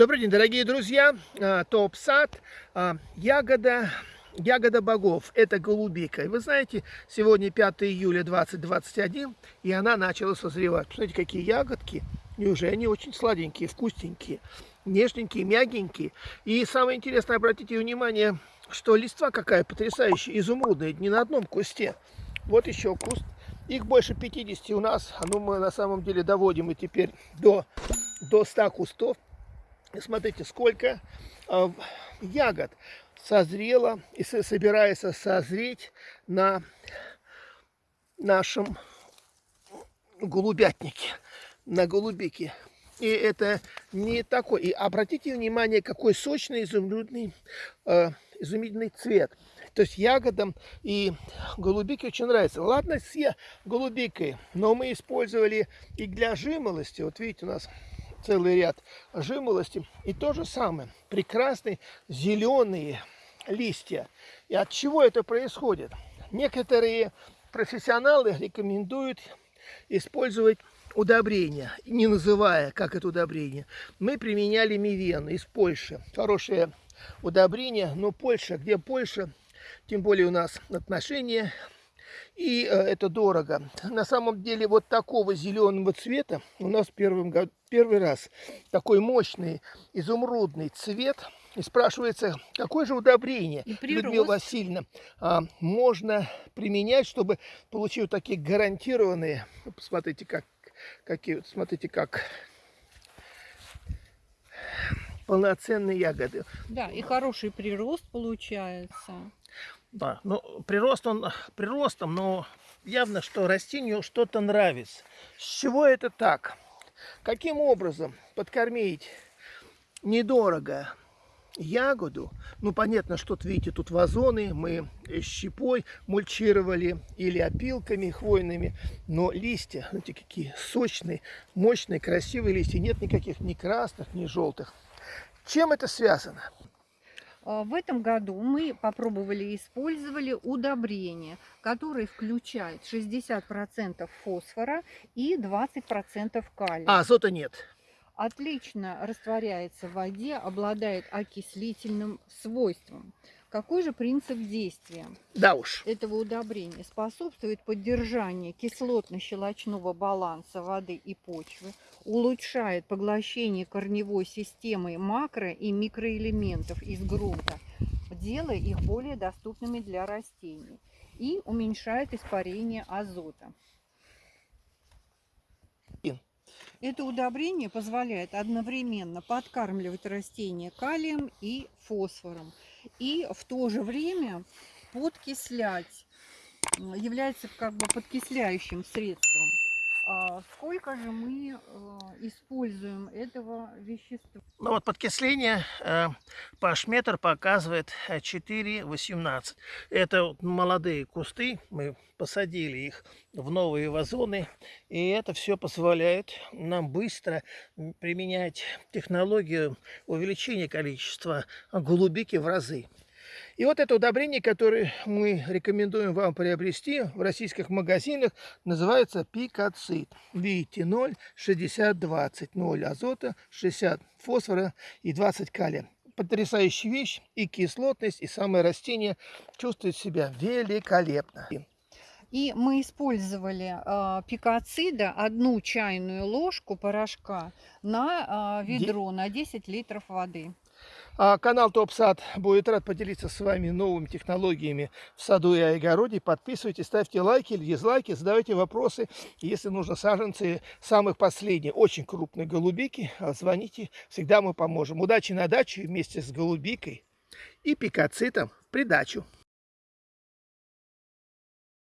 Добрый день, дорогие друзья. А, Топ-сад, а, ягода, ягода богов. Это голубика. И вы знаете, сегодня 5 июля 2021, и она начала созревать. Посмотрите, какие ягодки. И уже они очень сладенькие, вкусненькие, нежненькие, мягенькие. И самое интересное, обратите внимание, что листва какая потрясающая, изумрудная, не на одном кусте. Вот еще куст. Их больше 50 у нас. Ну, мы на самом деле доводим и теперь до, до 100 кустов. Смотрите, сколько э, ягод созрело и собирается созреть на нашем голубятнике, на голубике. И это не такой. И обратите внимание, какой сочный, изумрудный, э, изумительный цвет. То есть ягодам и голубике очень нравится. Ладно, с голубикой, но мы использовали и для жимолости. Вот видите, у нас целый ряд жимолости. И то же самое, прекрасные зеленые листья. И от чего это происходит? Некоторые профессионалы рекомендуют использовать удобрения, не называя, как это удобрение. Мы применяли мивен из Польши. Хорошее удобрение, но Польша, где Польша, тем более у нас отношения и э, это дорого. На самом деле вот такого зеленого цвета у нас первым, первый раз такой мощный изумрудный цвет. И спрашивается, какое же удобрение, Людмила Васильевна, а, можно применять, чтобы получить вот такие гарантированные, посмотрите, как, какие, смотрите, как полноценные ягоды. Да, и хороший прирост получается. Да, ну, прирост он приростом, но явно, что растению что-то нравится. С чего это так? Каким образом подкормить недорого ягоду? Ну, понятно, что тут, видите, тут вазоны, мы щепой мульчировали или опилками хвойными, но листья, знаете, какие сочные, мощные, красивые листья, нет никаких ни красных, ни желтых. Чем это связано? А, в этом году мы попробовали и использовали удобрение, которое включает 60% фосфора и 20% калия. А азота нет? Отлично растворяется в воде, обладает окислительным свойством. Какой же принцип действия да уж. этого удобрения? Способствует поддержанию кислотно-щелочного баланса воды и почвы, улучшает поглощение корневой системы макро- и микроэлементов из грунта, делая их более доступными для растений и уменьшает испарение азота. Это удобрение позволяет одновременно подкармливать растения калием и фосфором и в то же время подкислять, является как бы подкисляющим средством. А сколько же мы э, используем этого вещества? Ну вот подкисление э, пашметр показывает 4,18. Это вот молодые кусты, мы посадили их в новые вазоны. И это все позволяет нам быстро применять технологию увеличения количества голубики в разы. И вот это удобрение, которое мы рекомендуем вам приобрести в российских магазинах, называется пикацит. Видите, 0, 60, 20. 0 азота, 60 фосфора и 20 калия. Потрясающая вещь, и кислотность, и самое растение чувствует себя великолепно. И мы использовали э, пикоцида, одну чайную ложку порошка на э, ведро, на 10 литров воды. А канал ТопСад будет рад поделиться с вами новыми технологиями в саду и огороде. Подписывайтесь, ставьте лайки или дизлайки, задавайте вопросы. Если нужно саженцы самых последних, очень крупные голубики, звоните, всегда мы поможем. Удачи на даче вместе с голубикой и пикоцитом придачу.